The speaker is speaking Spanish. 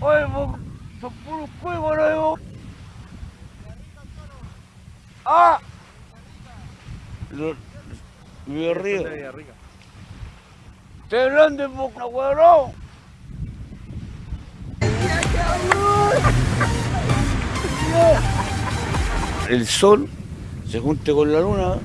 Oye, vos, son puros juegos, ¿no? ¡Ah! Villarrica. De Villarrica. ¡Te grande, boca, weón! El sol se junte con la luna